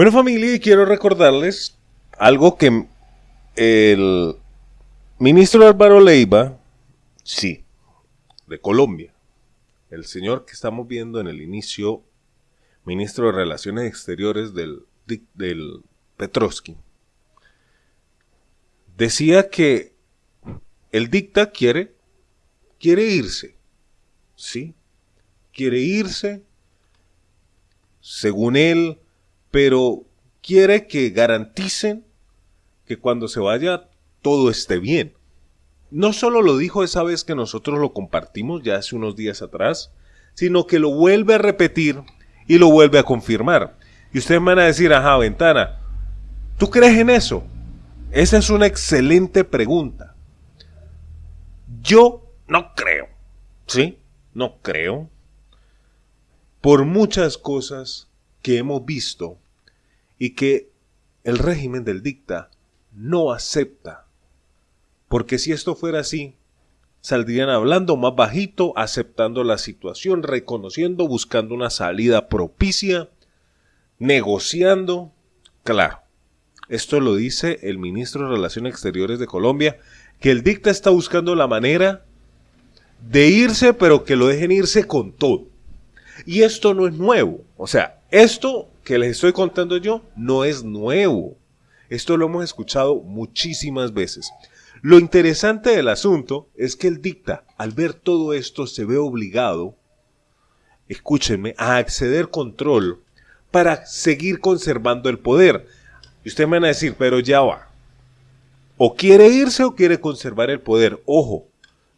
Bueno familia, y quiero recordarles algo que el ministro Álvaro Leiva, sí, de Colombia, el señor que estamos viendo en el inicio, ministro de Relaciones Exteriores del, del Petrovsky, decía que el dicta quiere, quiere irse, ¿sí? Quiere irse, según él, pero quiere que garanticen que cuando se vaya todo esté bien. No solo lo dijo esa vez que nosotros lo compartimos ya hace unos días atrás, sino que lo vuelve a repetir y lo vuelve a confirmar. Y ustedes van a decir, ajá, ventana, ¿tú crees en eso? Esa es una excelente pregunta. Yo no creo. ¿Sí? No creo. Por muchas cosas que hemos visto y que el régimen del dicta no acepta. Porque si esto fuera así, saldrían hablando más bajito, aceptando la situación, reconociendo, buscando una salida propicia, negociando. Claro, esto lo dice el ministro de Relaciones Exteriores de Colombia, que el dicta está buscando la manera de irse, pero que lo dejen irse con todo. Y esto no es nuevo. O sea, esto que les estoy contando yo no es nuevo. Esto lo hemos escuchado muchísimas veces. Lo interesante del asunto es que el dicta, al ver todo esto, se ve obligado, escúchenme, a acceder control para seguir conservando el poder. Y ustedes me van a decir, pero ya va. O quiere irse o quiere conservar el poder. Ojo,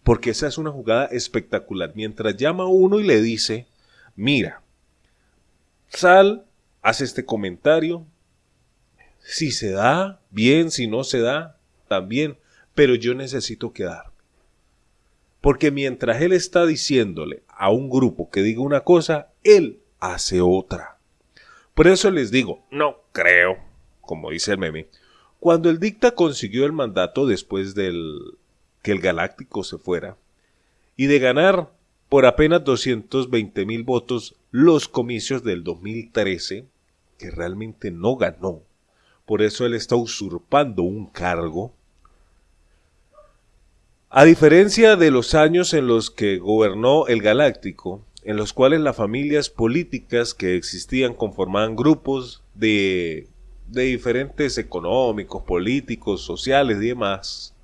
porque esa es una jugada espectacular. Mientras llama a uno y le dice, mira, sal, haz este comentario. Si se da, bien, si no se da, también. Pero yo necesito quedarme. Porque mientras él está diciéndole a un grupo que diga una cosa, él hace otra. Por eso les digo, no creo, como dice el meme, cuando el dicta consiguió el mandato después del que el galáctico se fuera, y de ganar por apenas 220 mil votos los comicios del 2013, que realmente no ganó. Por eso él está usurpando un cargo. A diferencia de los años en los que gobernó el Galáctico, en los cuales las familias políticas que existían conformaban grupos de, de diferentes económicos, políticos, sociales y demás,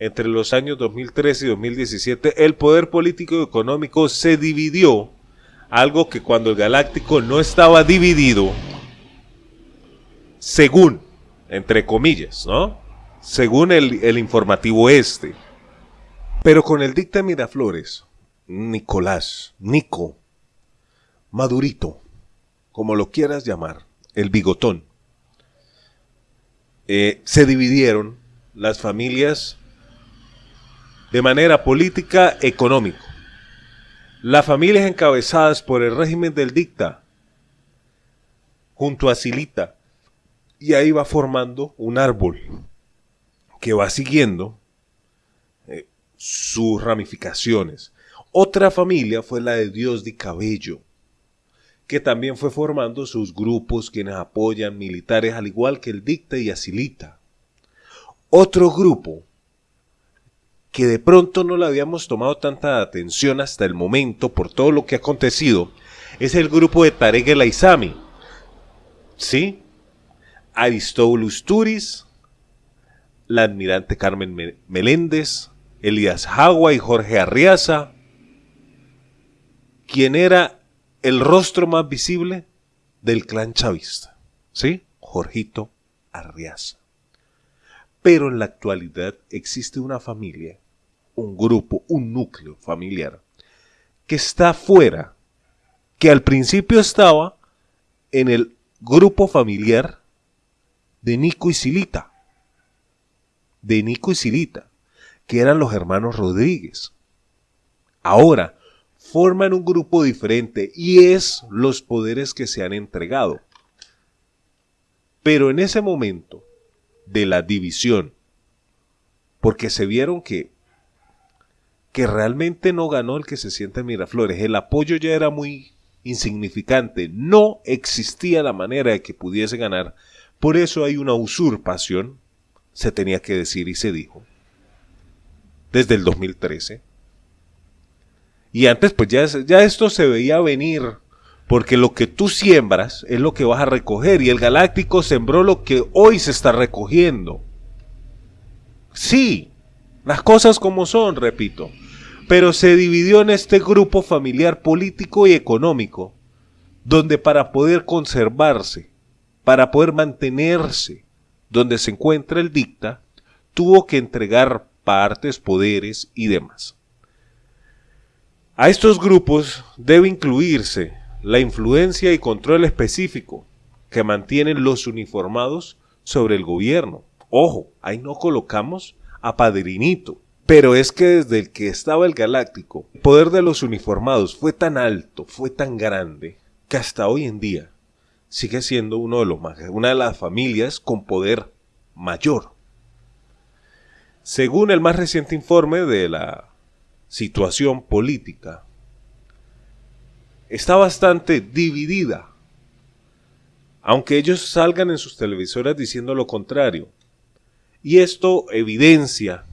entre los años 2013 y 2017, el poder político y económico se dividió, algo que cuando el Galáctico no estaba dividido, según, entre comillas, ¿no? Según el, el informativo este. Pero con el dicta Miraflores, Nicolás, Nico, Madurito, como lo quieras llamar, el bigotón, eh, se dividieron las familias de manera política económica. Las familias encabezadas por el régimen del dicta, junto a Silita, y ahí va formando un árbol que va siguiendo eh, sus ramificaciones. Otra familia fue la de Dios de Cabello, que también fue formando sus grupos quienes apoyan militares al igual que el dicta y Asilita. Otro grupo que de pronto no le habíamos tomado tanta atención hasta el momento por todo lo que ha acontecido, es el grupo de Tarek El Aizami. ¿Sí? Aristóbulo Turis, la admirante Carmen Meléndez, Elías Jagua y Jorge Arriaza, quien era el rostro más visible del clan chavista. ¿Sí? Jorgito Arriaza. Pero en la actualidad existe una familia, un grupo, un núcleo familiar, que está fuera, que al principio estaba en el grupo familiar de Nico y Silita, de Nico y Silita, que eran los hermanos Rodríguez. Ahora forman un grupo diferente y es los poderes que se han entregado. Pero en ese momento, de la división, porque se vieron que, que realmente no ganó el que se siente en Miraflores. El apoyo ya era muy, insignificante, no existía la manera de que pudiese ganar, por eso hay una usurpación, se tenía que decir y se dijo, desde el 2013. Y antes pues ya, ya esto se veía venir, porque lo que tú siembras es lo que vas a recoger, y el Galáctico sembró lo que hoy se está recogiendo. Sí, las cosas como son, repito pero se dividió en este grupo familiar político y económico, donde para poder conservarse, para poder mantenerse donde se encuentra el dicta, tuvo que entregar partes, poderes y demás. A estos grupos debe incluirse la influencia y control específico que mantienen los uniformados sobre el gobierno. Ojo, ahí no colocamos a Padrinito, pero es que desde el que estaba el Galáctico, el poder de los uniformados fue tan alto, fue tan grande, que hasta hoy en día sigue siendo uno de los una de las familias con poder mayor. Según el más reciente informe de la situación política, está bastante dividida, aunque ellos salgan en sus televisoras diciendo lo contrario. Y esto evidencia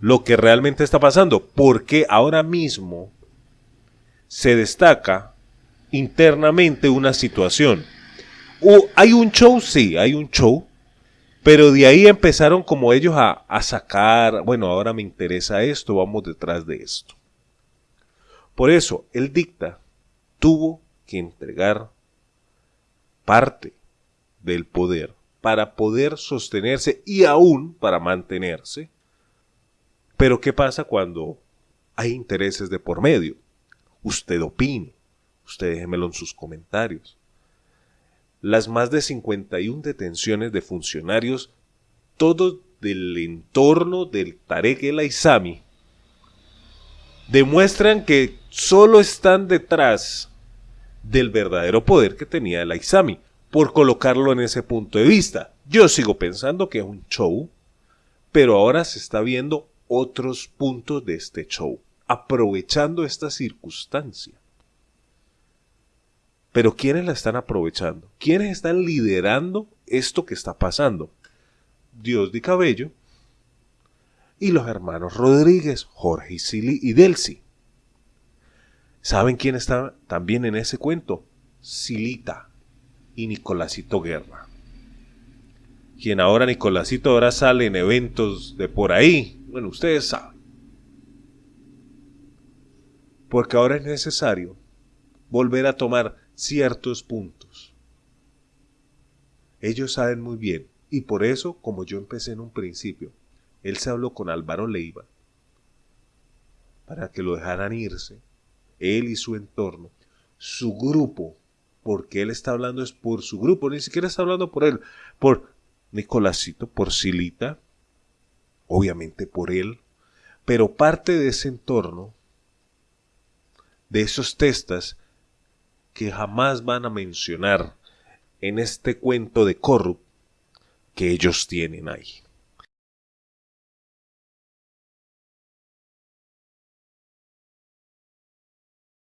lo que realmente está pasando, porque ahora mismo se destaca internamente una situación. hay un show, sí, hay un show, pero de ahí empezaron como ellos a, a sacar, bueno, ahora me interesa esto, vamos detrás de esto. Por eso, el dicta tuvo que entregar parte del poder para poder sostenerse y aún para mantenerse pero ¿qué pasa cuando hay intereses de por medio? Usted opine, usted déjemelo en sus comentarios. Las más de 51 detenciones de funcionarios, todo del entorno del Tarek El Aizami, demuestran que solo están detrás del verdadero poder que tenía el Aizami, por colocarlo en ese punto de vista. Yo sigo pensando que es un show, pero ahora se está viendo otros puntos de este show, aprovechando esta circunstancia. Pero ¿quiénes la están aprovechando? ¿Quiénes están liderando esto que está pasando? Dios de Cabello y los hermanos Rodríguez, Jorge y, Sili y Delcy. ¿Saben quién está también en ese cuento? Silita y Nicolásito Guerra. Quien ahora Nicolásito ahora sale en eventos de por ahí, bueno, ustedes saben. Porque ahora es necesario volver a tomar ciertos puntos. Ellos saben muy bien, y por eso, como yo empecé en un principio, él se habló con Álvaro Leiva para que lo dejaran irse, él y su entorno, su grupo, porque él está hablando es por su grupo, ni siquiera está hablando por él, por Nicolásito, por Silita, obviamente por él, pero parte de ese entorno, de esos testas que jamás van a mencionar en este cuento de corrupt que ellos tienen ahí.